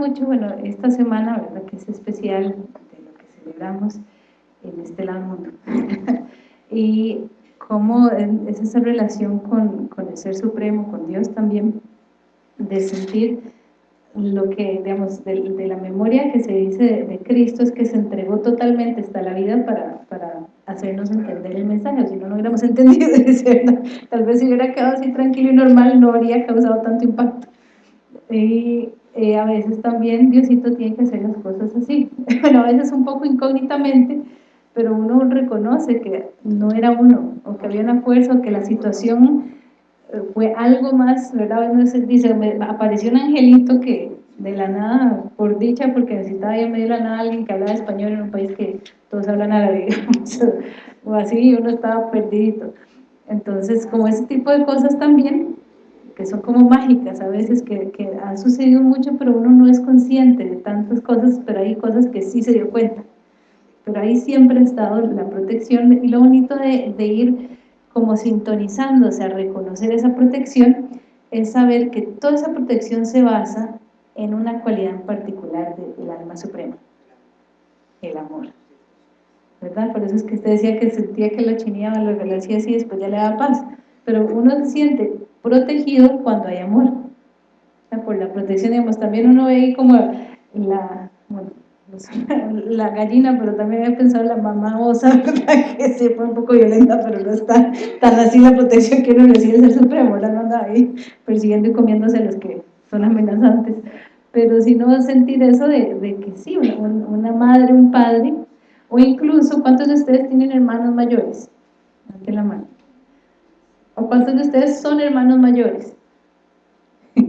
mucho, bueno, esta semana, ¿verdad? Que es especial de lo que celebramos en este lado del mundo. y cómo es esa relación con, con, el Ser Supremo, con Dios también, de sentir lo que, digamos, de, la memoria que se dice de, Cristo es que se entregó totalmente hasta la vida para, para hacernos entender el mensaje, o si no, no hubiéramos entendido, tal vez si hubiera quedado así tranquilo y normal no habría causado tanto impacto. Y eh, a veces también Diosito tiene que hacer las cosas así, bueno, a veces un poco incógnitamente, pero uno reconoce que no era uno, o que había una fuerza, o que la situación eh, fue algo más, ¿verdad? Uno dice, me apareció un angelito que de la nada, por dicha, porque necesitaba en medio de la nada alguien que hablaba español en un país que todos hablan árabe, o así, uno estaba perdido. Entonces, como ese tipo de cosas también, que son como mágicas a veces, que, que han sucedido mucho, pero uno no es consciente de tantas cosas, pero hay cosas que sí se dio cuenta pero ahí siempre ha estado la protección y lo bonito de, ir como sintonizándose a reconocer esa protección es saber que toda esa protección se basa en una cualidad en particular del alma suprema, el amor. ¿Verdad? Por eso es que usted decía que sentía que lo chineaba, lo le hacía así, después ya le da paz. Pero uno siente protegido cuando hay amor. Por la protección, digamos, también uno ve ahí como la, la gallina, pero también he pensado la mamá osa, que se fue un poco violenta, pero no está tan así la protección que uno recibe ser supremo, la anda ahí persiguiendo y comiéndose los que son amenazantes. Pero si no sentir eso de, de que sí, una, madre, un padre, o incluso, ¿cuántos de ustedes tienen hermanos mayores? Ante la mano. ¿O cuántos de ustedes son hermanos mayores?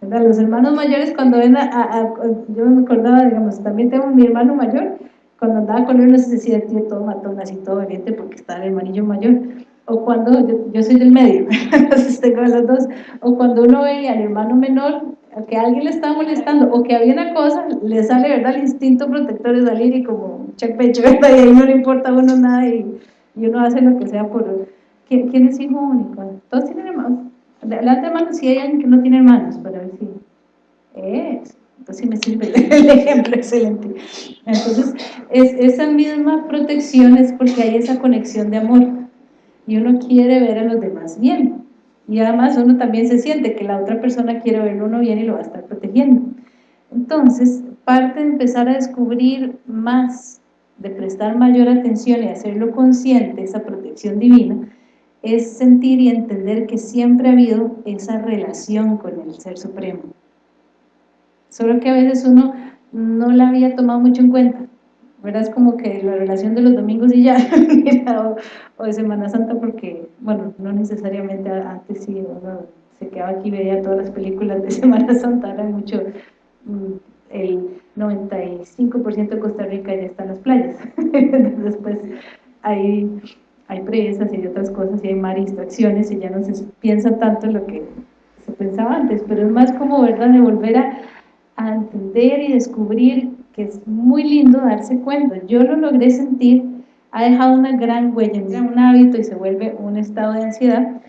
Los hermanos mayores cuando ven a, yo me acordaba, digamos, también tengo mi hermano mayor, cuando andaba con él no se decía, tío, todo matón, así todo valiente porque está el hermanillo mayor, o cuando, yo, soy del medio, entonces tengo los dos, o cuando uno ve al hermano menor, que alguien le está molestando, o que había una cosa, le sale, ¿verdad?, el instinto protector de salir y como check pecho, ¿verdad?, y ahí no le importa a uno nada y, y uno hace lo que sea por... ¿Quién, quién es hijo único? ¿Todos tienen hermanos? Adelante, hermanos, si hay alguien que no tiene hermanos, para ver si... Es, entonces sí me sirve el ejemplo, excelente. Entonces, es, esa misma protección es porque hay esa conexión de amor y uno quiere ver a los demás bien. Y además uno también se siente que la otra persona quiere verlo uno bien y lo va a estar protegiendo. Entonces, parte de empezar a descubrir más, de prestar mayor atención y hacerlo consciente, esa protección divina, es sentir y entender que siempre ha habido esa relación con el Ser Supremo. Solo que a veces uno no la había tomado mucho en cuenta. ¿verdad? Es como que la relación de los domingos y ya, o, de Semana Santa, porque, bueno, no necesariamente antes sí, uno se quedaba aquí y veía todas las películas de Semana Santa, era mucho, mm, el 95% de Costa Rica ya está en las playas, después hay hay presas y hay otras cosas y hay más distracciones y ya no se piensa tanto lo que se pensaba antes, pero es más como, ¿verdad?, de volver a, entender y descubrir que es muy lindo darse cuenta. Yo lo logré sentir, ha dejado una gran huella, un hábito y se vuelve un estado de ansiedad.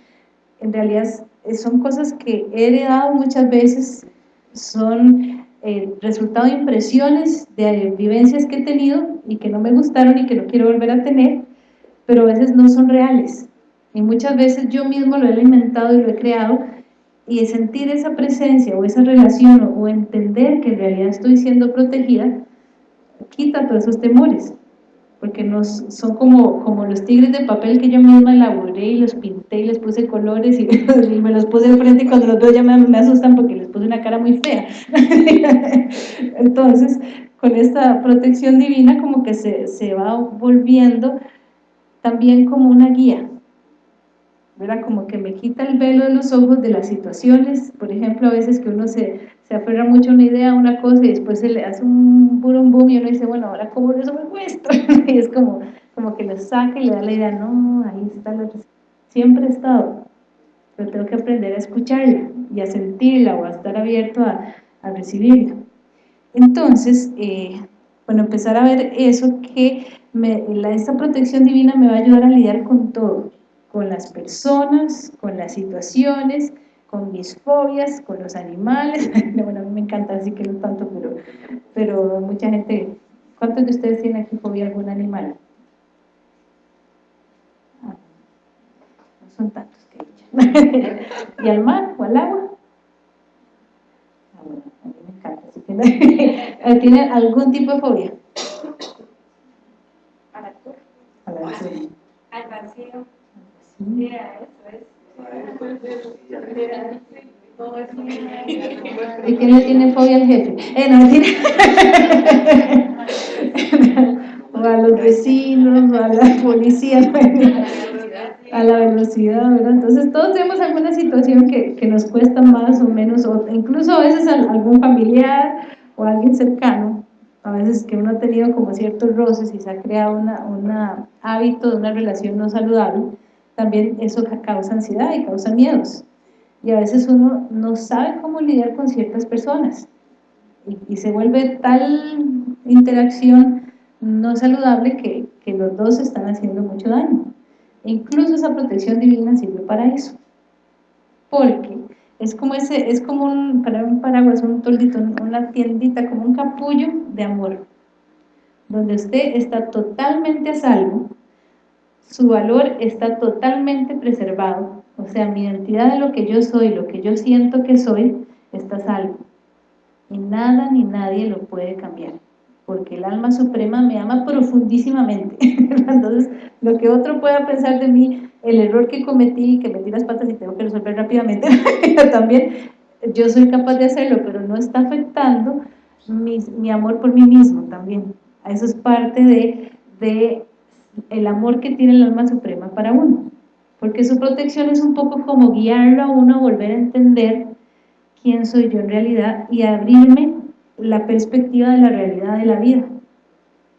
En realidad son cosas que he heredado muchas veces, son eh, resultado de impresiones, de vivencias que he tenido y que no me gustaron y que no quiero volver a tener, pero a veces no son reales. Y muchas veces yo mismo lo he alimentado y lo he creado, y sentir esa presencia o esa relación o, entender que en realidad estoy siendo protegida, quita todos esos temores, porque nos, son como, como los tigres de papel que yo misma elaboré y los pinté y les puse colores y, me los puse enfrente y cuando los veo ya me, me, asustan porque les puse una cara muy fea. Entonces, con esta protección divina como que se, se va volviendo también como una guía, ¿verdad? Como que me quita el velo de los ojos de las situaciones, por ejemplo, a veces que uno se, se aferra mucho a una idea, a una cosa, y después se le hace un boom boom y uno dice, bueno, ahora cómo me muestra, y es como, como que lo saca y le da la idea, no, ahí está la siempre he estado, pero tengo que aprender a escucharla y a sentirla o a estar abierto a, a recibirla. Entonces, eh, bueno, empezar a ver eso que esta protección divina me va a ayudar a lidiar con todo, con las personas, con las situaciones, con mis fobias, con los animales, bueno, a mí me encanta, así que no tanto, pero, pero mucha gente, ¿cuántos de ustedes tienen aquí fobia a algún animal? Ah, no son tantos que ¿Y al mar o al agua? Ah, bueno, así que ¿tiene algún tipo de fobia? A la A la altura. Al vacío. Sí. Mira, eso es. ¿Y quién le tiene fobia al jefe? Eh, no, tiene... o a los vecinos, o a la policía, a la velocidad, ¿verdad? Entonces todos tenemos alguna situación que, que nos cuesta más o menos, o incluso a veces algún familiar o alguien cercano, a veces que uno ha tenido como ciertos roces y se ha creado un una hábito de una relación no saludable, también eso causa ansiedad y causa miedos. Y a veces uno no sabe cómo lidiar con ciertas personas y, y se vuelve tal interacción no saludable que, que los dos están haciendo mucho daño. Incluso esa protección divina sirve para eso. Porque es como ese, es como un, para un paraguas, un toldito, una tiendita, como un capullo de amor, donde usted está totalmente a salvo, su valor está totalmente preservado, o sea, mi identidad de lo que yo soy, lo que yo siento que soy, está salvo. Y nada ni nadie lo puede cambiar, porque el alma suprema me ama profundísimamente. Entonces, lo que otro pueda pensar de mí, el error que cometí, que metí las patas y tengo que resolver rápidamente, también yo soy capaz de hacerlo, pero no está afectando mi, amor por mí mismo también. Eso es parte de, de el amor que tiene el alma suprema para uno. Porque su protección es un poco como guiarlo a uno a volver a entender quién soy yo en realidad y abrirme la perspectiva de la realidad de la vida.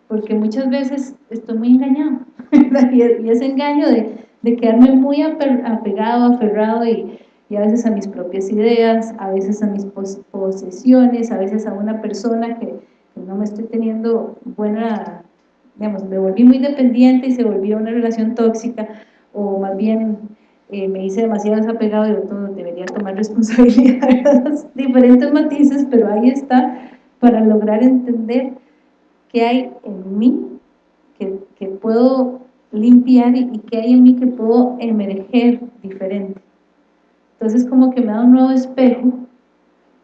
Porque muchas veces estoy muy engañado. y ese engaño de, de quedarme muy apegado, aferrado y, y, a veces a mis propias ideas, a veces a mis posesiones, a veces a una persona que, no me estoy teniendo buena digamos, me volví muy dependiente y se volvió una relación tóxica, o más bien eh, me hice demasiado desapegado y todo debería tomar responsabilidad, diferentes matices, pero ahí está para lograr entender qué hay en mí que, que puedo limpiar y, y qué hay en mí que puedo emerger diferente. Entonces como que me da un nuevo espejo,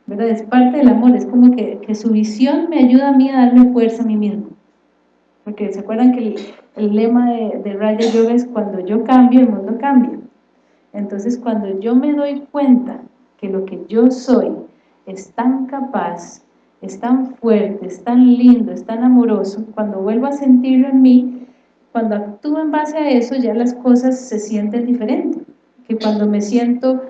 ¿verdad? Es parte del amor, es como que, que su visión me ayuda a mí a darme fuerza a mí mismo porque se acuerdan que el, lema de, de Raya Yoga es cuando yo cambio, el mundo cambia. Entonces cuando yo me doy cuenta que lo que yo soy es tan capaz, es tan fuerte, es tan lindo, es tan amoroso, cuando vuelvo a sentirlo en mí, cuando actúo en base a eso, ya las cosas se sienten diferentes. Que cuando me siento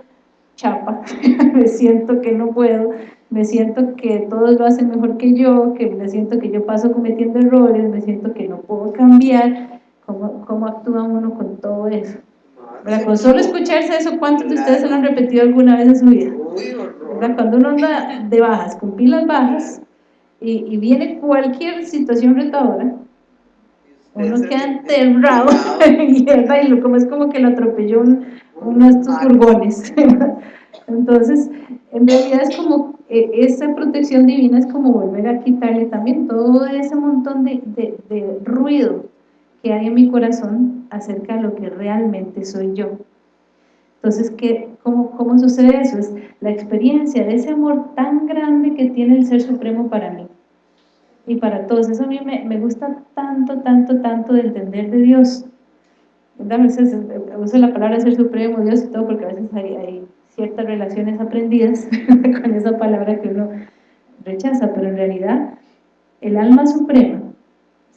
chapa, me siento que no puedo, me siento que todos lo hacen mejor que yo, que me siento que yo paso cometiendo errores, me siento que no puedo cambiar, ¿cómo, actúa uno con todo eso? ¿Verdad? Con solo escucharse eso, ¿cuántos de ustedes se lo han repetido alguna vez en su vida? ¿Verdad? Cuando uno anda de bajas, con pilas bajas, y, y viene cualquier situación retadora, uno queda enterrado, y, y como es como que lo atropelló uno de estos furgones. Entonces, en realidad es como, eh, esa protección divina es como volver a quitarle también todo ese montón de, de, de, ruido que hay en mi corazón acerca de lo que realmente soy yo. Entonces, ¿qué, cómo, ¿cómo sucede eso? Es la experiencia de ese amor tan grande que tiene el Ser Supremo para mí y para todos. Eso a mí me, me gusta tanto, tanto, tanto de entender de Dios. A veces uso la palabra Ser Supremo, Dios y todo, porque a veces hay, hay ciertas relaciones aprendidas con esa palabra que uno rechaza, pero en realidad el alma suprema,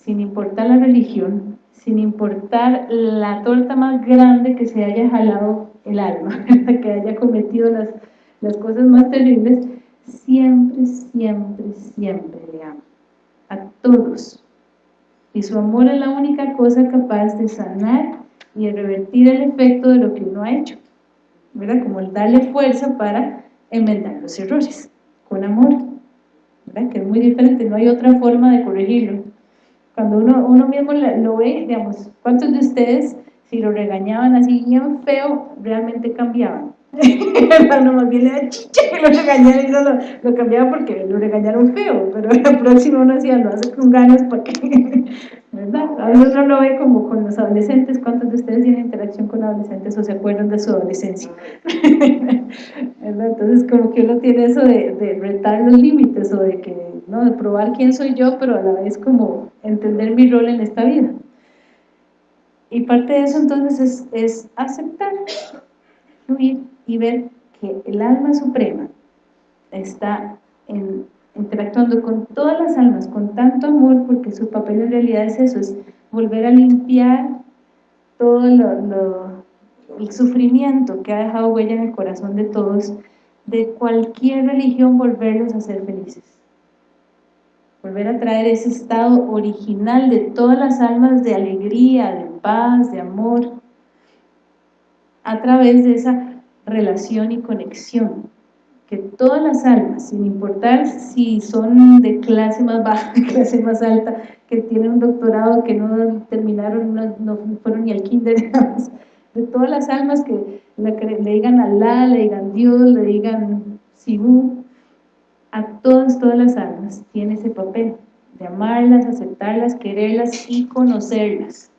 sin importar la religión, sin importar la torta más grande que se haya jalado el alma, que haya cometido las, cosas más terribles, siempre, siempre, siempre le ama a todos. Y su amor es la única cosa capaz de sanar y revertir el efecto de lo que uno ha hecho. ¿verdad? Como el darle fuerza para enmendar los errores, con amor, ¿verdad? Que es muy diferente, no hay otra forma de corregirlo. Cuando uno, uno mismo lo ve, digamos, ¿cuántos de ustedes, si lo regañaban así bien feo, realmente cambiaban? hermano más bien le da chicha que lo regañaron y no lo, lo, cambiaba porque lo regañaron feo, pero la próxima uno decía, lo hace con ganas para que, ¿verdad? A veces uno lo ve como con los adolescentes, ¿cuántos de ustedes tienen interacción con adolescentes o se acuerdan de su adolescencia? ¿verdad? Entonces como que uno tiene eso de, de retar los límites o de que, ¿no? De probar quién soy yo, pero a la vez como entender mi rol en esta vida. Y parte de eso entonces es, es aceptar, y ver que el alma suprema está interactuando con todas las almas con tanto amor, porque su papel en realidad es eso, es volver a limpiar todo el sufrimiento que ha dejado huella en el corazón de todos, de cualquier religión volverlos a ser felices. Volver a traer ese estado original de todas las almas de alegría, de paz, de amor, a través de esa relación y conexión. Que todas las almas, sin importar si son de clase más baja, de clase más alta, que tienen un doctorado, que no terminaron, no, fueron ni al kinder, digamos, de todas las almas que le, digan Alá, le digan Dios, le digan Sibú, a todas, todas las almas tiene ese papel de amarlas, aceptarlas, quererlas y conocerlas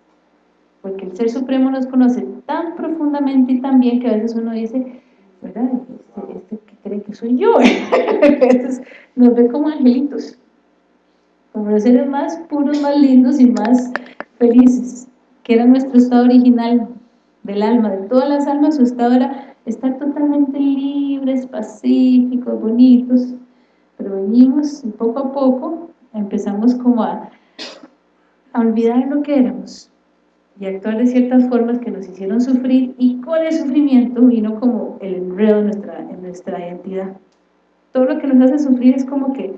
porque el Ser Supremo nos conoce tan profundamente y tan bien que a veces uno dice, ¿verdad? Este, este que cree que soy yo, veces nos ve como angelitos, como los seres más puros, más lindos y más felices, que era nuestro estado original del alma, de todas las almas, su estado era estar totalmente libres, pacíficos, bonitos, pero venimos y poco a poco empezamos como a, a olvidar lo que éramos, y actuar de ciertas formas que nos hicieron sufrir y con el sufrimiento vino como el enredo en nuestra, en nuestra identidad. Todo lo que nos hace sufrir es como que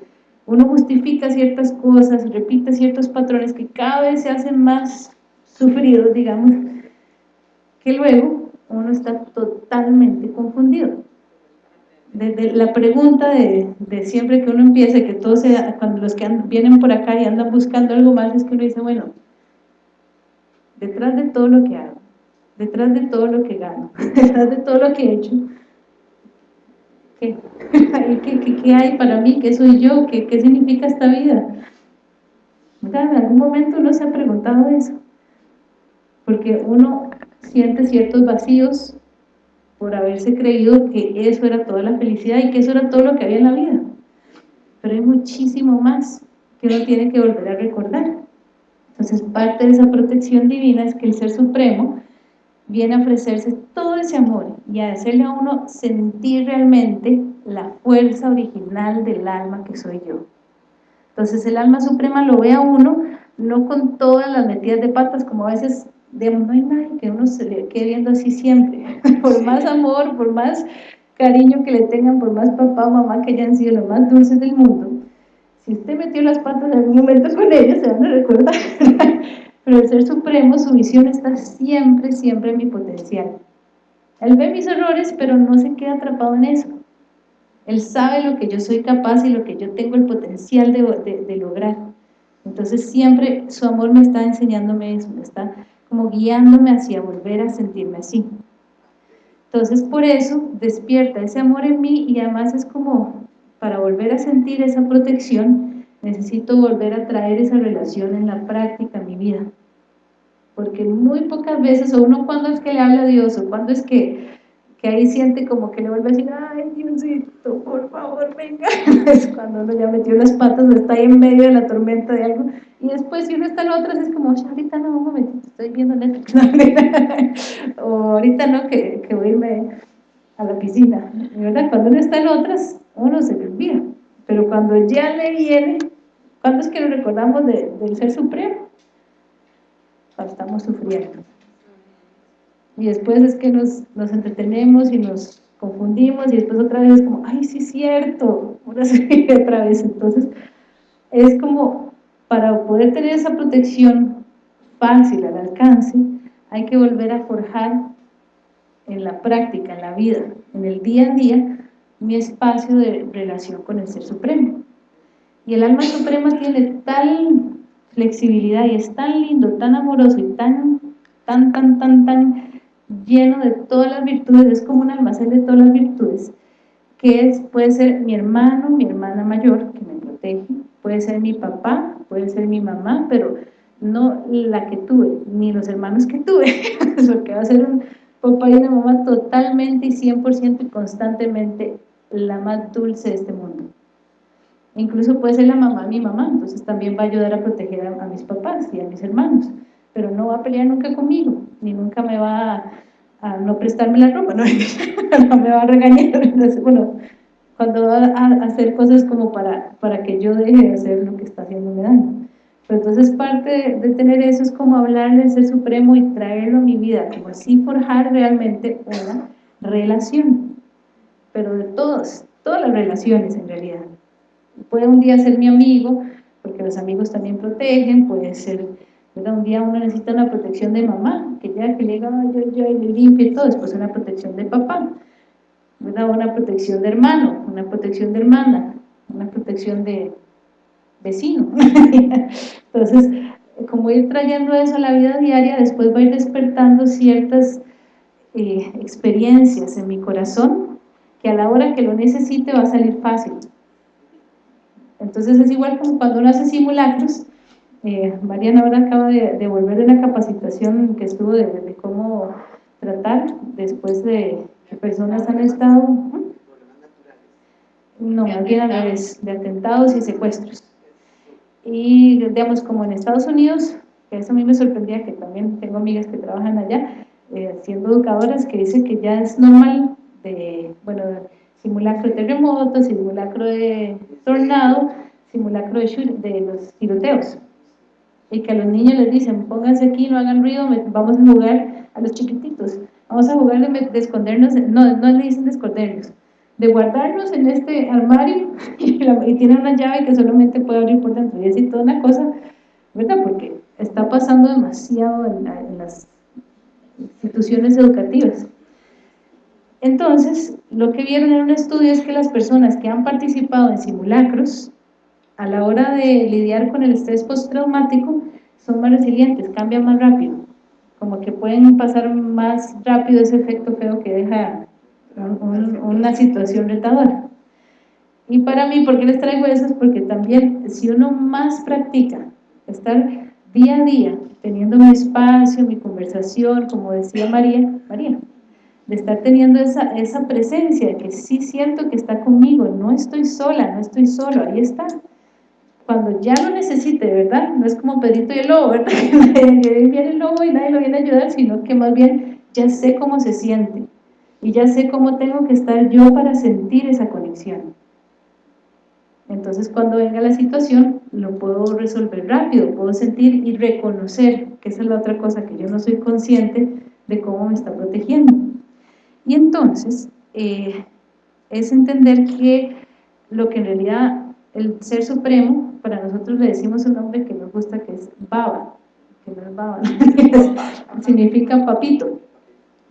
uno justifica ciertas cosas, repite ciertos patrones que cada vez se hacen más sufridos, digamos, que luego uno está totalmente confundido. Desde la pregunta de, de siempre que uno empieza, que todos cuando los que vienen por acá y andan buscando algo más, es que uno dice, bueno, detrás de todo lo que hago, detrás de todo lo que gano, detrás de todo lo que he hecho, ¿qué, ¿Qué, hay para mí? ¿Qué soy yo? ¿Qué, qué significa esta vida? ¿En algún momento uno se ha preguntado eso? Porque uno siente ciertos vacíos por haberse creído que eso era toda la felicidad y que eso era todo lo que había en la vida. Pero hay muchísimo más que uno tiene que volver a recordar. Entonces, parte de esa protección divina es que el Ser Supremo viene a ofrecerse todo ese amor y a hacerle a uno sentir realmente la fuerza original del alma que soy yo. Entonces, el alma suprema lo ve a uno, no con todas las metidas de patas, como a veces, digamos, no hay nadie que uno se le quede viendo así siempre. por más amor, por más cariño que le tengan, por más papá o mamá que hayan sido los más dulces del mundo, si usted metió las patas en algún momento con ellos, se van a recordar. Pero el Ser Supremo, su visión está siempre, siempre en mi potencial. Él ve mis errores, pero no se queda atrapado en eso. Él sabe lo que yo soy capaz y lo que yo tengo el potencial de, de lograr. Entonces siempre su amor me está enseñándome eso, me está como guiándome hacia volver a sentirme así. Entonces por eso despierta ese amor en mí y además es como para volver a sentir esa protección, necesito volver a traer esa relación en la práctica, mi vida. Porque muy pocas veces, o uno cuando es que le habla a Dios, o cuando es que, que ahí siente como que le vuelve a decir, ay Diosito, por favor, venga. Es cuando uno ya metió las patas está ahí en medio de la tormenta de algo. Y después si uno está en otras es como, ahorita no, un momentito, estoy viendo Netflix. o ahorita no, que, que voy a irme a la piscina. ¿verdad? Cuando uno está en otras, uno se le olvida. Pero cuando ya le viene, ¿cuándo es que lo recordamos del Ser Supremo? Cuando estamos sufriendo. Y después es que nos, nos entretenemos y nos confundimos y después otra vez es como, ay, sí es cierto, una otra vez. Entonces, es como para poder tener esa protección fácil al alcance, hay que volver a forjar en la práctica, en la vida, en el día a día, mi espacio de relación con el Ser Supremo. Y el alma suprema tiene tal flexibilidad y es tan lindo, tan amoroso y tan, tan, tan, tan, tan lleno de todas las virtudes, es como un almacén de todas las virtudes, que es, puede ser mi hermano, mi hermana mayor, que me protege, puede ser mi papá, puede ser mi mamá, pero no la que tuve, ni los hermanos que tuve, porque va a ser un papá y una mamá totalmente y 100% y constantemente la más dulce de este mundo. Incluso puede ser la mamá mi mamá, entonces también va a ayudar a proteger a, mis papás y a mis hermanos, pero no va a pelear nunca conmigo, ni nunca me va a, no prestarme la ropa, no, me va a regañar, bueno, cuando va a hacer cosas como para, para que yo deje de hacer lo que está haciéndome daño. Pero entonces parte de, tener eso es como hablar del Ser Supremo y traerlo a mi vida, como así forjar realmente una relación, pero de todos, todas las relaciones en realidad. Puede un día ser mi amigo, porque los amigos también protegen, puede ser, un día uno necesita una protección de mamá, que ya que le diga, yo, yo, y le limpio y todo, después una protección de papá, una protección de hermano, una protección de hermana, una protección de vecino. Entonces, como ir trayendo eso a la vida diaria, después va a ir despertando ciertas eh, experiencias en mi corazón, que a la hora que lo necesite va a salir fácil. Entonces es igual como cuando uno hace simulacros, eh, Mariana ahora acaba de, volver de una capacitación que estuvo de, cómo tratar después de que personas han estado, no, más bien a de atentados y secuestros. Y digamos, como en Estados Unidos, que eso a mí me sorprendía, que también tengo amigas que trabajan allá, eh, siendo educadoras, que dicen que ya es normal de, bueno, simulacro de terremoto, simulacro de tornado, simulacro de, de los tiroteos. Y que a los niños les dicen, pónganse aquí, no hagan ruido, vamos a jugar a los chiquititos, vamos a jugar de, escondernos, no, no le dicen de escondernos, de guardarnos en este armario y, tiene una llave que solamente puede abrir por dentro y así toda una cosa, ¿verdad? Porque está pasando demasiado en las instituciones educativas. Entonces, lo que vieron en un estudio es que las personas que han participado en simulacros, a la hora de lidiar con el estrés postraumático, son más resilientes, cambian más rápido, como que pueden pasar más rápido ese efecto feo que deja una situación retadora. Y para mí, ¿por qué les traigo eso? Es porque también, si uno más practica estar día a día, teniendo mi espacio, mi conversación, como decía María, María, de estar teniendo esa, esa presencia, que sí siento que está conmigo, no estoy sola, no estoy solo, ahí está. Cuando ya lo necesite, ¿verdad? No es como Pedrito y el lobo, ¿verdad? Que viene el lobo y nadie lo viene a ayudar, sino que más bien ya sé cómo se siente y ya sé cómo tengo que estar yo para sentir esa conexión. Entonces cuando venga la situación lo puedo resolver rápido, puedo sentir y reconocer, que esa es la otra cosa que yo no soy consciente de cómo me está protegiendo. Y entonces, eh, es entender que lo que en realidad el Ser Supremo, para nosotros le decimos un nombre que nos gusta, que es Baba, que no es Baba, significa papito,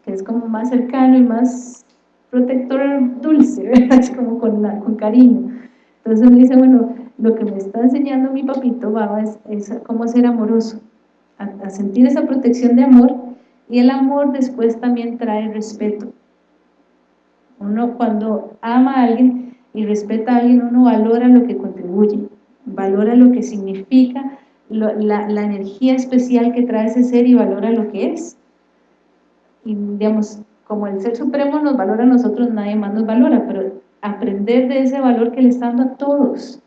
que es como más cercano y más protector dulce, es como con, con cariño. Entonces me dice, bueno, lo que me está enseñando mi papito Baba es cómo ser amoroso, a sentir esa protección de amor, y el amor después también trae respeto. Uno cuando ama a alguien y respeta a alguien, uno valora lo que contribuye, valora lo que significa, la, energía especial que trae ese ser y valora lo que es. Y digamos, como el Ser Supremo nos valora a nosotros, nadie más nos valora, pero aprender de ese valor que le está dando a todos,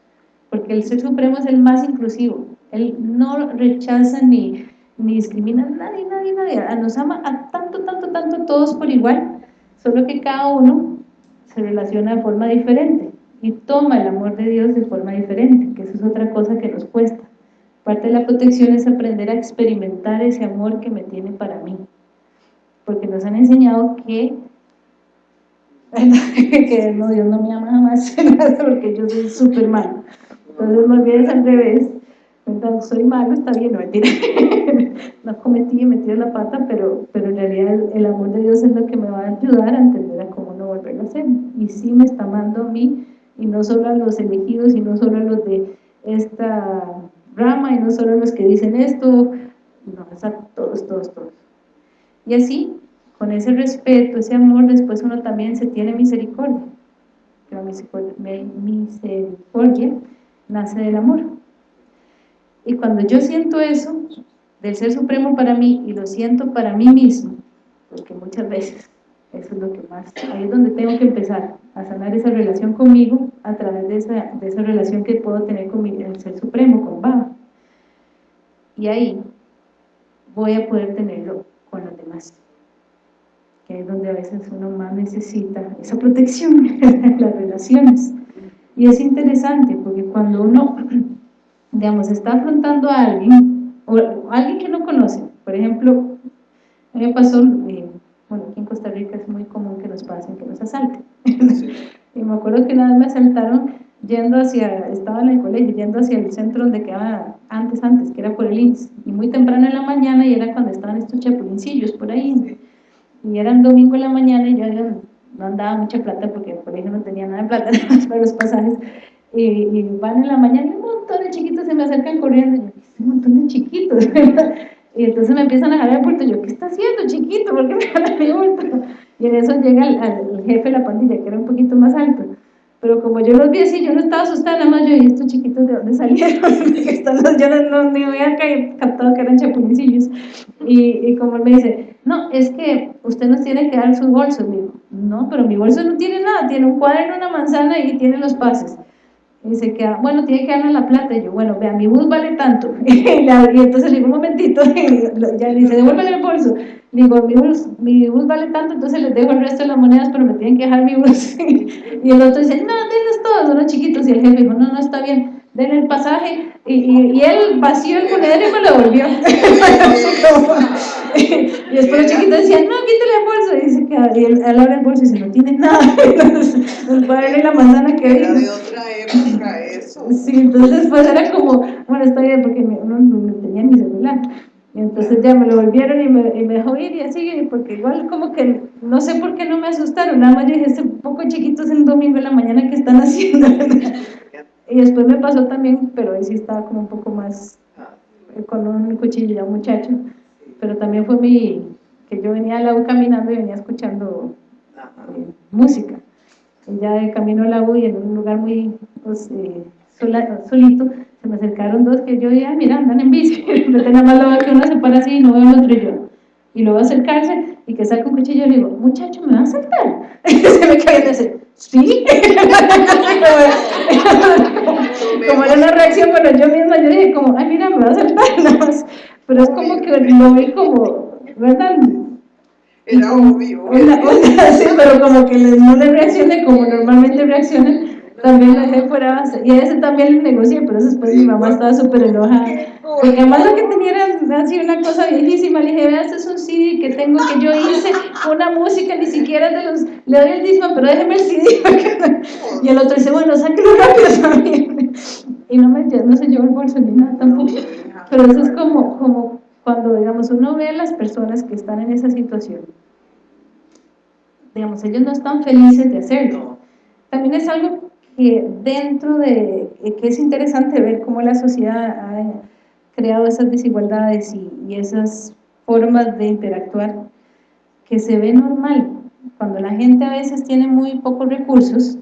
porque el Ser Supremo es el más inclusivo, él no rechaza ni, ni discrimina a nadie, nadie, nadie, nos ama a tanto, tanto, tanto todos por igual, solo que cada uno se relaciona de forma diferente y toma el amor de Dios de forma diferente, que eso es otra cosa que nos cuesta. Parte de la protección es aprender a experimentar ese amor que me tiene para mí, porque nos han enseñado que que no, Dios no me ama jamás porque yo soy súper malo entonces más bien es al revés entonces soy malo, está bien, no mentira no cometí y metí la pata, pero, pero en realidad el, amor de Dios es lo que me va a ayudar a entender a cómo no volverlo a hacer. Y sí me está amando a mí, y no solo a los elegidos, y no solo a los de esta rama, y no solo a los que dicen esto, no, es a todos, todos, todos. Y así, con ese respeto, ese amor, después uno también se tiene misericordia. La misericordia nace del amor. Y cuando yo siento eso, del Ser Supremo para mí, y lo siento para mí mismo, porque muchas veces eso es lo que más, ahí es donde tengo que empezar, a sanar esa relación conmigo, a través de esa, de esa relación que puedo tener con el Ser Supremo, con Baba. Y ahí voy a poder tenerlo con los demás que es donde a veces uno más necesita esa protección en las relaciones. Y es interesante porque cuando uno, digamos, está afrontando a alguien, o alguien que no conoce, por ejemplo, me pasó, eh, bueno, aquí en Costa Rica es muy común que nos pasen, que nos asalten. y me acuerdo que una vez me asaltaron yendo hacia, estaba en el colegio, yendo hacia el centro donde quedaba antes, antes, que era por el INS, y muy temprano en la mañana, y era cuando estaban estos chapulincillos por ahí, y era un domingo en la mañana y yo no andaba mucha plata porque por ejemplo no tenía nada de plata para los pasajes. Y, van en la mañana y un montón de chiquitos se me acercan corriendo y yo, un montón de chiquitos y entonces me empiezan a jalar el puerto. Yo, ¿qué está haciendo chiquito? ¿por qué me jalan el puerto? y en eso llega el, jefe de la pandilla que era un poquito más alto. Pero como yo los vi así, yo no estaba asustada, nada más yo vi estos chiquitos de dónde salieron, yo no, no, ni había captado que eran chapulincillos, y, y como él me dice, no, es que usted nos tiene que dar su bolso, digo, no, pero mi bolso no tiene nada, tiene un cuaderno, una manzana y tiene los pases, y dice que, bueno, tiene que darme la plata, y yo, bueno, vea, mi bus vale tanto, y, entonces le digo, un momentito, y ya dice, devuélvale el bolso, digo, mi bus, mi bus vale tanto, entonces les dejo el resto de las monedas, pero me tienen que dejar mi bus. y el otro dice, no, denles todos, son los chiquitos. Y el jefe dijo, no, no, está bien, denle el pasaje. Y, y, él vació el monedero y me lo devolvió. y después los chiquitos decían, no, quítale el bolso. Y, dice que, él, abre el bolso y dice, no tiene nada. entonces, nos va a darle la manzana que Era de otra época eso. Sí, entonces pues era como, bueno, está bien, porque no, no tenía ni celular. Y entonces ya me lo volvieron y me, y me dejó ir y así, porque igual como que, no sé por qué no me asustaron, nada más yo dije, este poco chiquitos el domingo en la mañana que están haciendo. y después me pasó también, pero ahí sí estaba como un poco más, eh, con un cuchillo ya muchacho, pero también fue mi, que yo venía al lago caminando y venía escuchando eh, música. Y ya de camino al lago y en un lugar muy pues, eh, solito, se me acercaron dos que yo dije, ah, mira, andan en bici, pero nada más lo veo que uno se para así y no veo el otro y yo. Y luego acercarse y que saca un cuchillo y le digo, muchacho, ¿me va a saltar? Y se me cae y dice, ¿sí? como era una reacción, pero yo misma yo dije como, ay, mira, me va a saltar nada más. Pero es como que lo vi como, ¿verdad? Era obvio. sí, pero como que no le reaccioné como normalmente reaccionan también la dejé fuera y a ese también le negocié, pero después mi mamá estaba súper enojada. Porque además lo que tenía era así una cosa viejísima, le dije, vea, este es un CD que tengo, que yo hice, una música, ni siquiera de los, le doy el disco, pero déjeme el CD. y el otro dice, bueno, sáquelo rápido también. y no, me, no se llevó el bolso ni nada tampoco. Pero eso es como, como cuando, digamos, uno ve a las personas que están en esa situación, digamos, ellos no están felices de hacerlo. También es algo que dentro de, eh, que es interesante ver cómo la sociedad ha creado esas desigualdades y, esas formas de interactuar que se ve normal. Cuando la gente a veces tiene muy pocos recursos,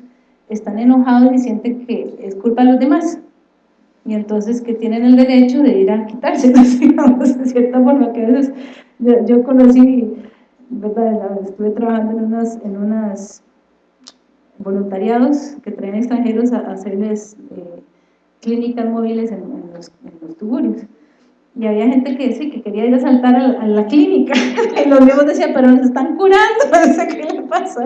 están enojados y sienten que es culpa de los demás. Y entonces que tienen el derecho de ir a quitárselos, digamos, de cierta forma, que a veces yo, conocí, ¿verdad? estuve trabajando en unas, en unas voluntariados que traen extranjeros a, hacerles eh, clínicas móviles en, los, en, tuburios. Y había gente que decía que quería ir a saltar a, la clínica, y los mismos decían, pero nos están curando, no sé qué le pasa,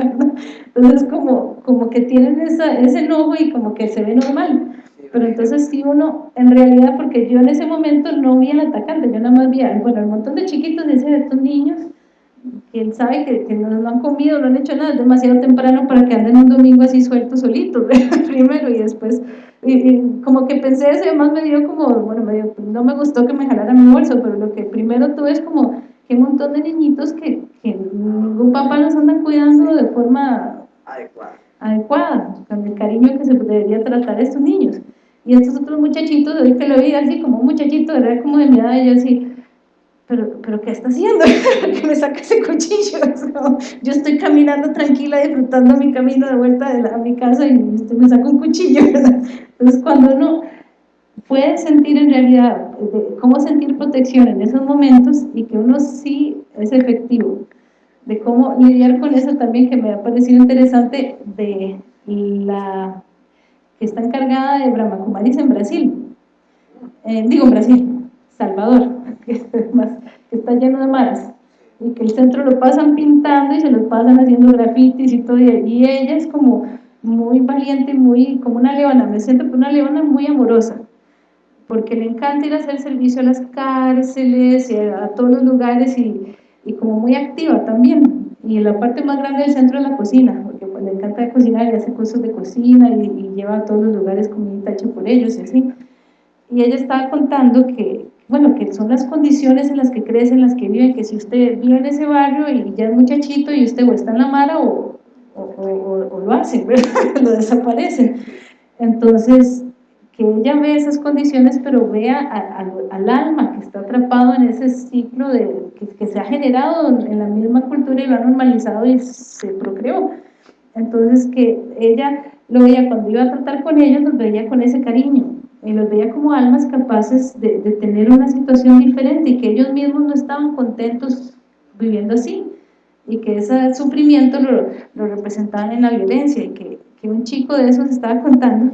Entonces como, como que tienen ese enojo y como que se ve normal. Pero entonces si uno, en realidad, porque yo en ese momento no vi al atacante, yo nada más vi, bueno, un montón de chiquitos de estos niños, quién sabe que, no, han comido, no han hecho nada, es demasiado temprano para que anden un domingo así sueltos solitos, primero y después, y, como que pensé eso y además me dio como, bueno, me dio, no me gustó que me jalara mi bolso, pero lo que primero tuve es como que un montón de niñitos que, que ningún papá los anda cuidando de forma adecuada, adecuada con el cariño que se debería tratar a estos niños. Y estos otros muchachitos, hoy que lo vi así como un muchachito, era como de mi edad, y yo así, pero, pero ¿qué está haciendo? que me saca ese cuchillo? yo estoy caminando tranquila, disfrutando mi camino de vuelta a mi casa y usted me saca un cuchillo, Entonces, cuando uno puede sentir en realidad cómo sentir protección en esos momentos y que uno sí es efectivo, de cómo lidiar con eso también que me ha parecido interesante de la que está encargada de Brahma Kumaris en Brasil, eh, digo en Brasil, Salvador, que, está lleno de maras, y que el centro lo pasan pintando y se lo pasan haciendo grafitis y todo, y ella es como muy valiente, muy como una leona, me siento como una leona muy amorosa, porque le encanta ir a hacer servicio a las cárceles y a, todos los lugares y, y, como muy activa también. Y la parte más grande del centro es la cocina, porque pues, le encanta cocinar y hace cursos de cocina y, y, lleva a todos los lugares comida hecha por ellos y así. Y ella estaba contando que, bueno, que son las condiciones en las que crecen, en las que viven, que si usted vive en ese barrio y ya es muchachito y usted o está en la mala o, o, o lo hacen, lo desaparecen. Entonces, que ella ve esas condiciones, pero vea al alma que está atrapado en ese ciclo de, que, se ha generado en la misma cultura y lo ha normalizado y se procreó. Entonces, que ella lo veía cuando iba a tratar con ellos, los veía con ese cariño, y los veía como almas capaces de, tener una situación diferente y que ellos mismos no estaban contentos viviendo así y que ese sufrimiento lo, lo representaban en la violencia y que, que un chico de esos estaba contando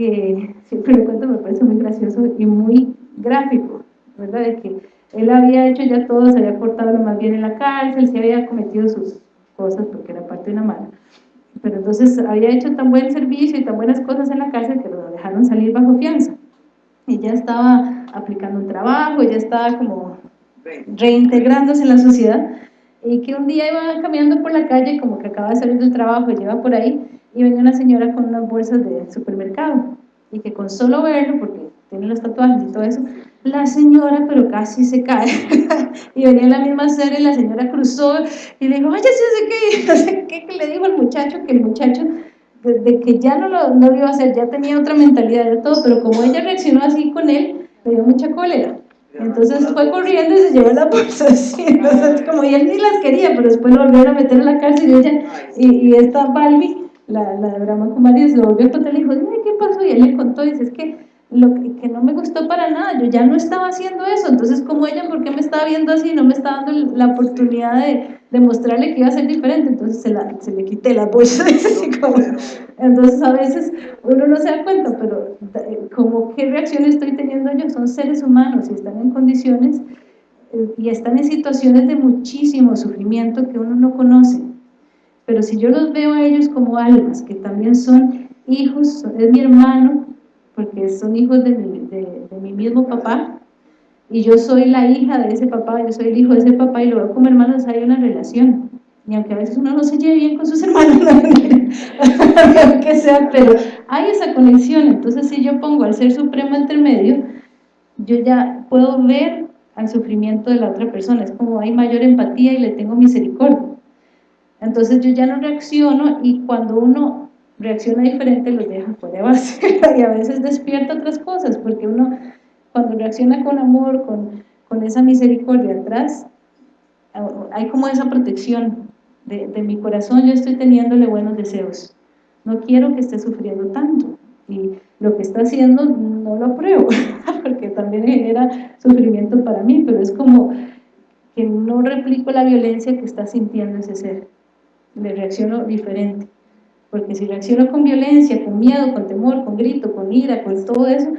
que siempre lo cuento, me parece muy gracioso y muy gráfico, ¿verdad? De que él había hecho ya todo, se había cortado lo más bien en la cárcel, se había cometido sus cosas porque era parte de una mala. Pero entonces había hecho tan buen servicio y tan buenas cosas en la cárcel que lo dejaron salir bajo fianza. Y ya estaba aplicando un trabajo, ya estaba como reintegrándose en la sociedad. Y que un día iba caminando por la calle, como que acaba de salir del trabajo y lleva por ahí, y venía una señora con unas bolsas de supermercado y que con solo verlo, porque tiene los tatuajes y todo eso, la señora pero casi se cae y venía en la misma serie la señora cruzó y le dijo, oye, sí, no sé qué, que le dijo al muchacho, que el muchacho de, que ya no lo, no lo iba a hacer, ya tenía otra mentalidad de todo, pero como ella reaccionó así con él, le dio mucha cólera. Entonces fue corriendo y se llevó la bolsa así, entonces como y él ni las quería, pero después lo volvieron a meter en la cárcel y ella, y, y esta Balbi la, la de Brahma Kumaris lo volvió a contar y le dijo, ¿qué pasó? Y él le contó, y dice, es que lo que, no me gustó para nada, yo ya no estaba haciendo eso, entonces como ella, ¿por qué me estaba viendo así? No me estaba dando la oportunidad de, de mostrarle que iba a ser diferente, entonces se, la, se le quité la bolsa, entonces a veces uno no se da cuenta, pero como qué reacción estoy teniendo yo, son seres humanos y están en condiciones eh, y están en situaciones de muchísimo sufrimiento que uno no conoce, pero si yo los veo a ellos como almas, que también son hijos, es mi hermano, porque son hijos de mi, de, mi mismo papá, y yo soy la hija de ese papá, yo soy el hijo de ese papá, y lo veo como hermanos, hay una relación. Y aunque a veces uno no se lleve bien con sus hermanos, no, que sea, pero hay esa conexión. Entonces, si yo pongo al Ser Supremo entre medio, yo ya puedo ver al sufrimiento de la otra persona. Es como hay mayor empatía y le tengo misericordia. Entonces yo ya no reacciono y cuando uno reacciona diferente los deja fuera de base y a veces despierta otras cosas porque uno cuando reacciona con amor, con, con esa misericordia atrás, hay como esa protección de, de, mi corazón, yo estoy teniéndole buenos deseos. No quiero que esté sufriendo tanto y lo que está haciendo no lo apruebo porque también genera sufrimiento para mí, pero es como que no replico la violencia que está sintiendo ese ser le reacciono diferente. Porque si reacciono con violencia, con miedo, con temor, con grito, con ira, con todo eso,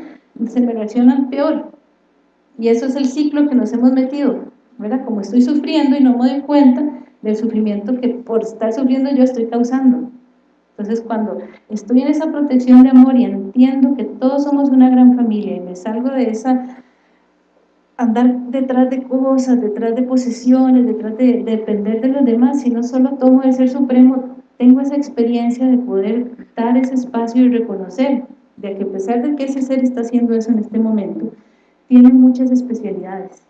se me reacciona peor. Y eso es el ciclo que nos hemos metido, ¿verdad? Como estoy sufriendo y no me doy cuenta del sufrimiento que por estar sufriendo yo estoy causando. Entonces cuando estoy en esa protección de amor y entiendo que todos somos una gran familia y me salgo de esa andar detrás de cosas, detrás de posesiones, detrás de, depender de los demás, sino solo tomo el Ser Supremo, tengo esa experiencia de poder dar ese espacio y reconocer de que a pesar de que ese ser está haciendo eso en este momento, tiene muchas especialidades.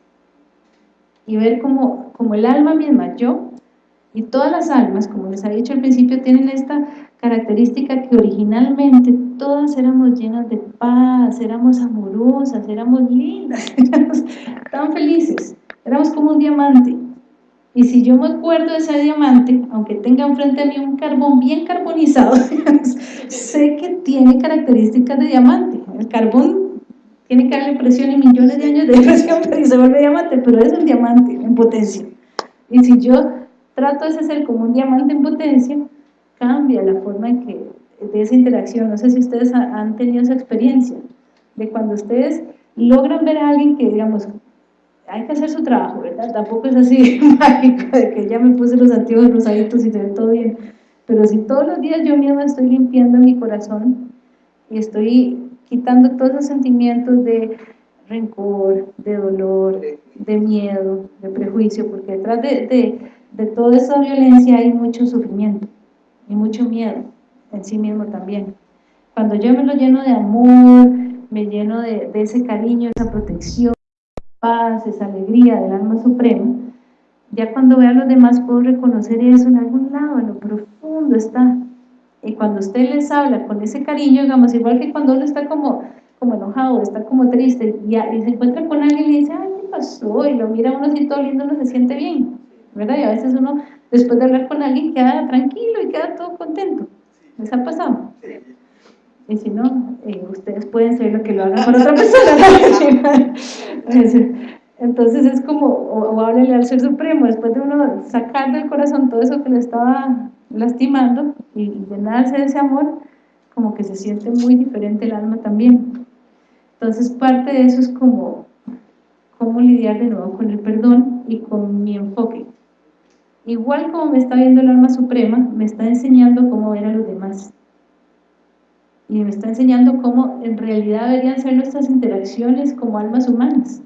Y ver como, como el alma misma, yo, y todas las almas, como les había dicho al principio, tienen esta característica que originalmente todas éramos llenas de paz, éramos amorosas, éramos lindas, éramos tan felices, éramos como un diamante. Y si yo me acuerdo de ese diamante, aunque tenga enfrente a mí un carbón bien carbonizado, sé que tiene características de diamante. El carbón tiene que darle presión y millones de años de presión para se vuelve diamante, pero es un diamante en potencia. Y si yo trato de ser como un diamante en potencia, cambia la forma en que, de esa interacción. No sé si ustedes han tenido esa experiencia, de cuando ustedes logran ver a alguien que, digamos, hay que hacer su trabajo, ¿verdad? Tampoco es así mágico de que ya me puse los antiguos rosaditos y se ve todo bien. Pero si todos los días yo misma estoy limpiando mi corazón y estoy quitando todos esos sentimientos de rencor, de dolor, de miedo, de prejuicio, porque detrás de, de, toda esa violencia hay mucho sufrimiento y mucho miedo en sí mismo también. Cuando yo me lo lleno de amor, me lleno de, ese cariño, esa protección, paz, esa alegría del alma suprema, ya cuando veo a los demás puedo reconocer eso en algún lado, en lo profundo está. Y cuando usted les habla con ese cariño, digamos, igual que cuando uno está como, como enojado, está como triste, y, y se encuentra con alguien y le dice, ay, ¿qué pasó? Y lo mira uno así todo lindo, uno se siente bien, ¿verdad? Y a veces uno, después de hablar con alguien, queda tranquilo y queda todo contento. ¿Les ha pasado? Y si no, eh, ustedes pueden ser lo que lo hagan por otra persona. Entonces es como, o, o al Ser Supremo, después de uno sacar del corazón todo eso que le estaba lastimando y, llenarse de ese amor, como que se siente muy diferente el alma también. Entonces parte de eso es como cómo lidiar de nuevo con el perdón y con mi enfoque. Igual como me está viendo el alma suprema, me está enseñando cómo ver a los demás. Y me está enseñando cómo en realidad deberían ser nuestras interacciones como almas humanas,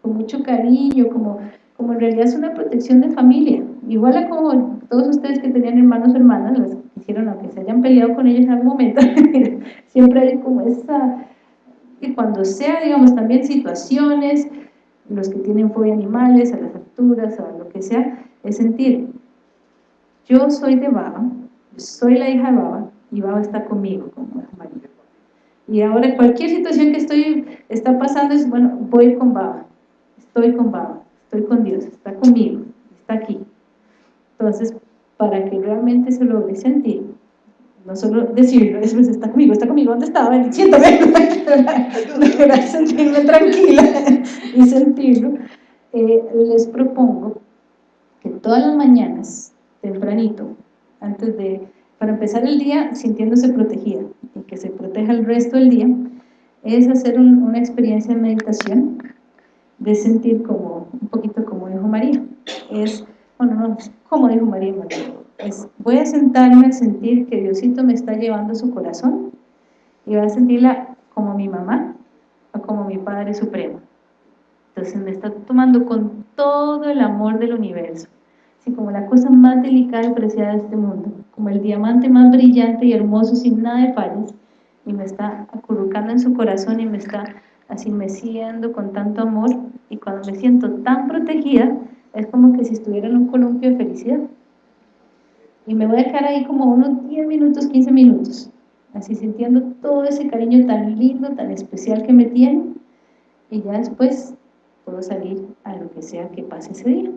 con mucho cariño, como, como en realidad es una protección de familia, igual a como todos ustedes que tenían hermanos o hermanas, las hicieron aunque se hayan peleado con ellos en algún momento, siempre hay como esa, y cuando sea, digamos, también situaciones, los que tienen fobia animales, a las alturas, a lo que sea, es sentir, yo soy de Baba, soy la hija de Baba, y Baba está conmigo, como María. Y ahora cualquier situación que estoy está pasando es, bueno, voy con Baba, estoy con Baba, estoy con Dios, está conmigo, está aquí. Entonces, para que realmente se logre sentir, no solo decirlo, es pues está conmigo, está conmigo, ¿dónde estaba? Siéntame, sentirme tranquila y sentirlo, eh, les propongo que todas las mañanas, tempranito, antes de para empezar el día sintiéndose protegida y que se proteja el resto del día, es hacer una experiencia de meditación, de sentir como, un poquito como dijo María, es, bueno, no, como dijo María, es, voy a sentarme a sentir que Diosito me está llevando su corazón y voy a sentirla como mi mamá o como mi Padre Supremo. Entonces me está tomando con todo el amor del universo como la cosa más delicada y preciada de este mundo, como el diamante más brillante y hermoso sin nada de fallas, y me está acurrucando en su corazón y me está así meciendo con tanto amor, y cuando me siento tan protegida, es como que si estuviera en un columpio de felicidad. Y me voy a quedar ahí como unos 10 minutos, 15 minutos, así sintiendo todo ese cariño tan lindo, tan especial que me tiene, y ya después puedo salir a lo que sea que pase ese día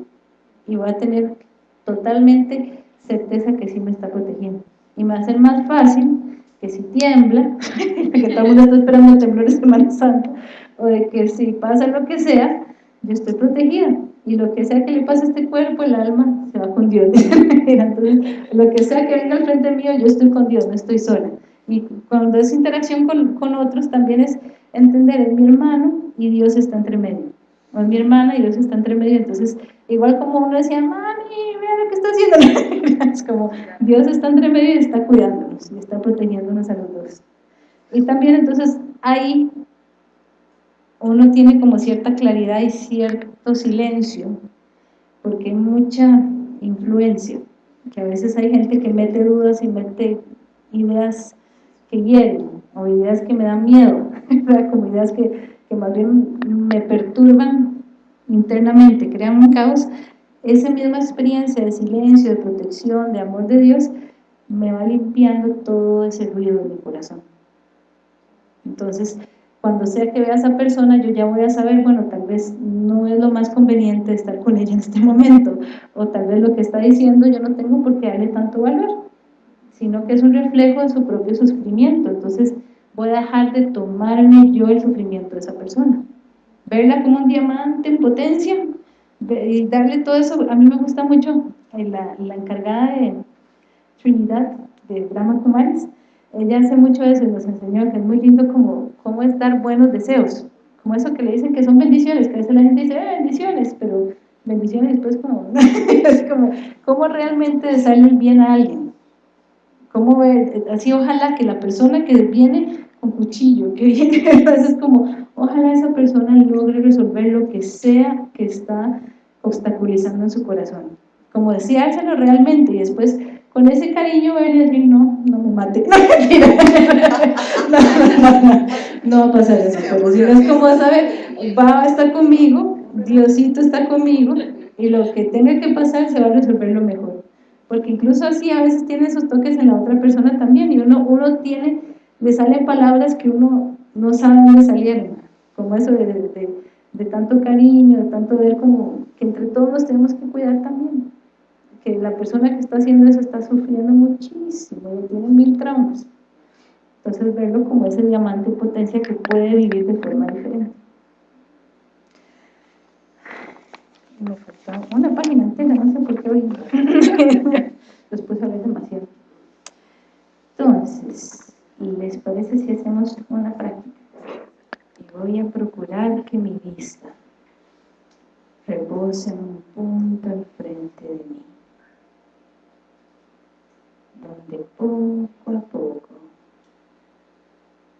y voy a tener totalmente certeza que sí me está protegiendo. Y me va a ser más fácil que si tiembla, que todo el mundo está esperando el temblor de Semana Santa, o de que si pasa lo que sea, yo estoy protegida. Y lo que sea que le pase a este cuerpo, el alma se va con Dios. Entonces, lo que sea que venga al frente mío, yo estoy con Dios, no estoy sola. Y cuando es interacción con, con otros, también es entender, es mi hermano y Dios está entre medio. O es mi hermana y Dios está entre medio. Entonces, Igual como uno decía, mami, mira lo que está haciendo. es como, Dios está entre medio y está cuidándonos y está protegiéndonos a los dos. Y también entonces ahí uno tiene como cierta claridad y cierto silencio, porque hay mucha influencia, que a veces hay gente que mete dudas y mete ideas que hieren, o ideas que me dan miedo, como ideas que, que más bien me perturban internamente crean un caos, esa misma experiencia de silencio, de protección, de amor de Dios, me va limpiando todo ese ruido de mi corazón. Entonces, cuando sea que vea a esa persona, yo ya voy a saber, bueno, tal vez no es lo más conveniente estar con ella en este momento, o tal vez lo que está diciendo yo no tengo por qué darle tanto valor, sino que es un reflejo de su propio sufrimiento, entonces dejar de tomarme yo el sufrimiento de esa persona. Verla como un diamante en potencia, y darle todo eso, a mí me gusta mucho eh, la, encargada de Trinidad, de Brahma Kumaris, ella hace mucho eso y nos enseñó que es muy lindo como, como es dar buenos deseos, como eso que le dicen que son bendiciones, que a veces la gente dice, eh, bendiciones, pero bendiciones después como, es como, cómo realmente desearle bien a alguien, cómo así ojalá que la persona que viene con cuchillo, que viene, entonces como, ojalá esa persona logre resolver lo que sea que está obstaculizando en su corazón, como deseárselo realmente y después con ese cariño voy a decir, no, no me mate, no, no, no, no, va a pasar eso, pero si no es como saber, va a estar conmigo, Diosito está conmigo, y lo que tenga que pasar se va a resolver lo mejor, porque incluso así a veces tiene esos toques en la otra persona también, y uno, uno tiene, le salen palabras que uno no sabe dónde salieron, como eso de, tanto cariño, de tanto ver como que entre todos tenemos que cuidar también que la persona que está haciendo eso está sufriendo muchísimo, tiene mil traumas. Entonces verlo como ese diamante en potencia que puede vivir de forma diferente. Me faltaba una página entera, no sé por qué hoy. Después hablé demasiado. Entonces, ¿les parece si hacemos una práctica? Y voy a procurar que mi vista repose en un punto al frente de mí donde poco a poco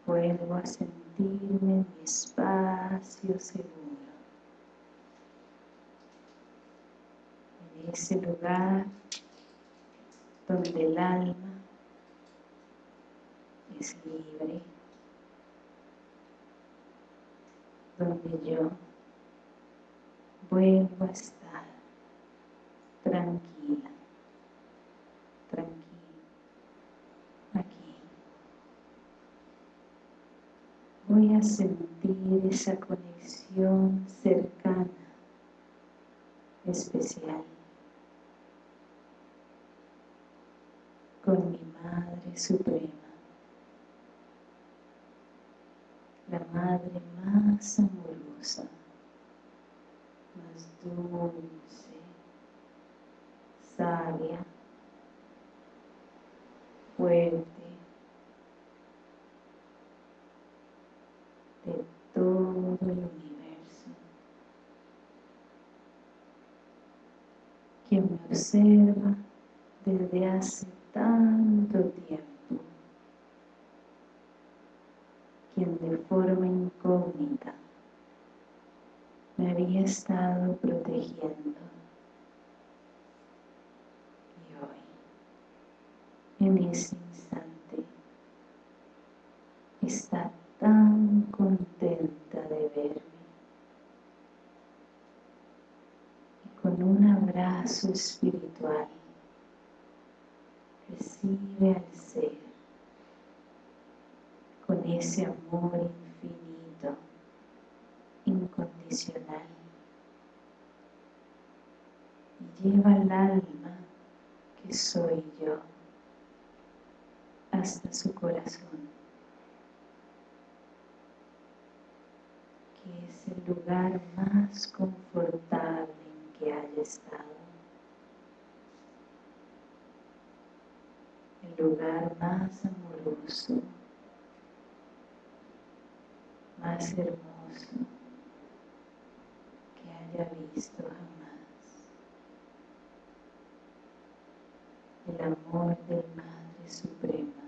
vuelvo a sentirme en mi espacio seguro. En ese lugar donde el alma es libre, donde yo vuelvo a estar tranquila, tranquila aquí. Voy a sentir esa conexión cercana, especial, con mi Madre Suprema, la Madre más amorosa, más dulce, sabia, fuerte de todo el universo, quien me observa desde hace tanto tiempo, quien de forma incógnita estado protegiendo. En ese instante está tan contenta de verme. Y con un abrazo espiritual recibe al ser con ese amor infinito, incondicional y lleva al alma que soy yo hasta su corazón, que es el lugar más confortable en que haya estado, el lugar más amoroso, más hermoso que haya visto jamás. El amor del Madre Suprema.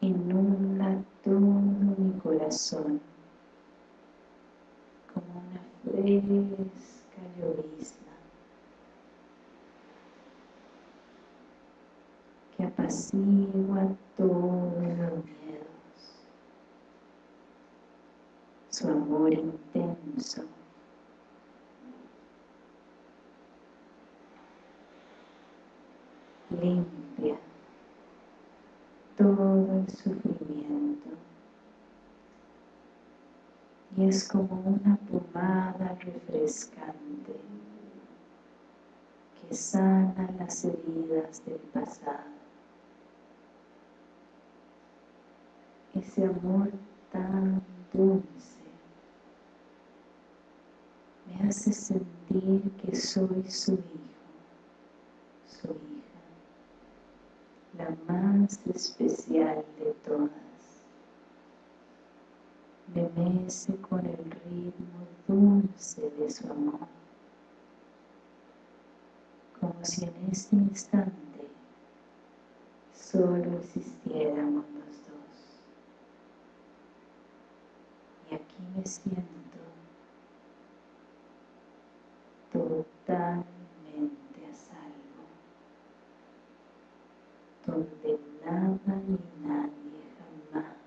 Inunda todo mi corazón como una fresca llovizna que apacigua todos los miedos. Su amor intenso limpia todo el sufrimiento y es como una pomada refrescante que sana las heridas del pasado. Ese amor tan dulce me hace sentir que soy su hijo, su hija, la más especial de todas. Me mece con el ritmo dulce de su amor, como si en este instante solo existiéramos los dos. Y aquí me siento totalmente a salvo, donde nada ni nadie jamás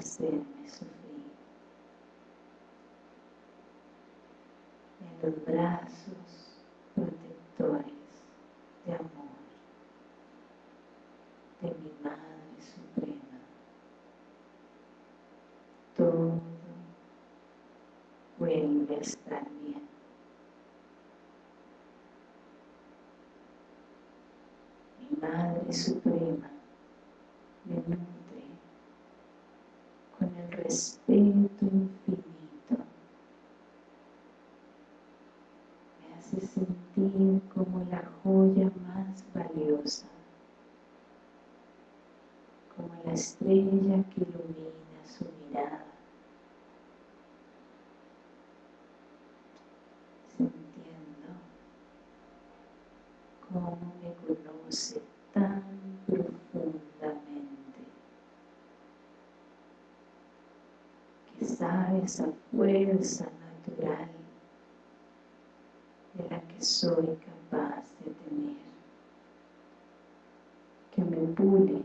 podría hacerme sufrir. En los brazos protectores de amor de mi Madre Suprema, todo vuelve a estar bien. Mi Madre Suprema me nutre con el infinito. Me hace sentir como la joya más valiosa, como la estrella que ilumina su mirada. sintiendo cómo me conoce tan profundamente esa fuerza natural de la que soy capaz de tener que me pule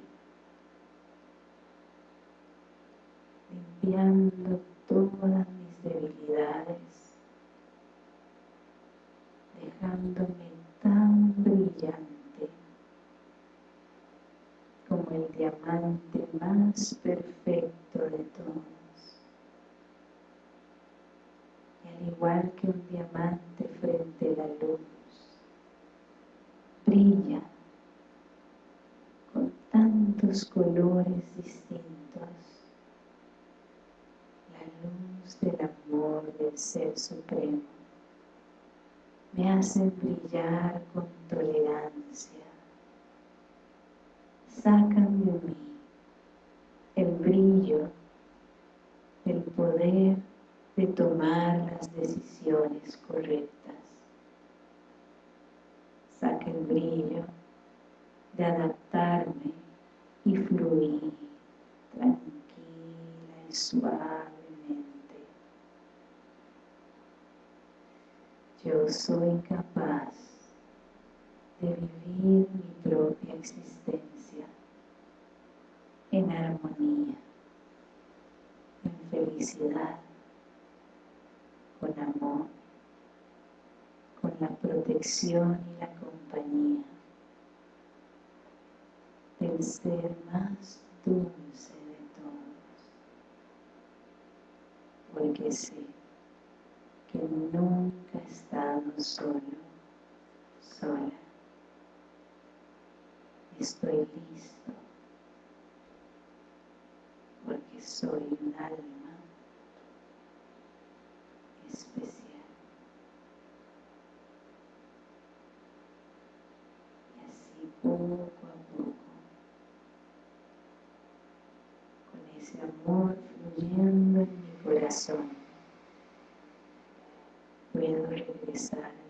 limpiando todas mis debilidades dejándome tan brillante como el diamante más perfecto de todos. Y al igual que un diamante frente a la luz, brilla con tantos colores distintos la luz del amor del Ser Supremo me hacen brillar con tolerancia. Sacan de mí el brillo, el poder de tomar las decisiones correctas. Saca el brillo de adaptarme y fluir tranquila y suavemente yo soy capaz de vivir mi propia existencia en armonía, en felicidad, con amor, con la protección y la compañía del ser más dulce de todos, porque sé que nunca he estado solo, sola. Estoy listo porque soy un alma especial. Y así poco a poco, con ese amor fluyendo en mi corazón, puedo regresar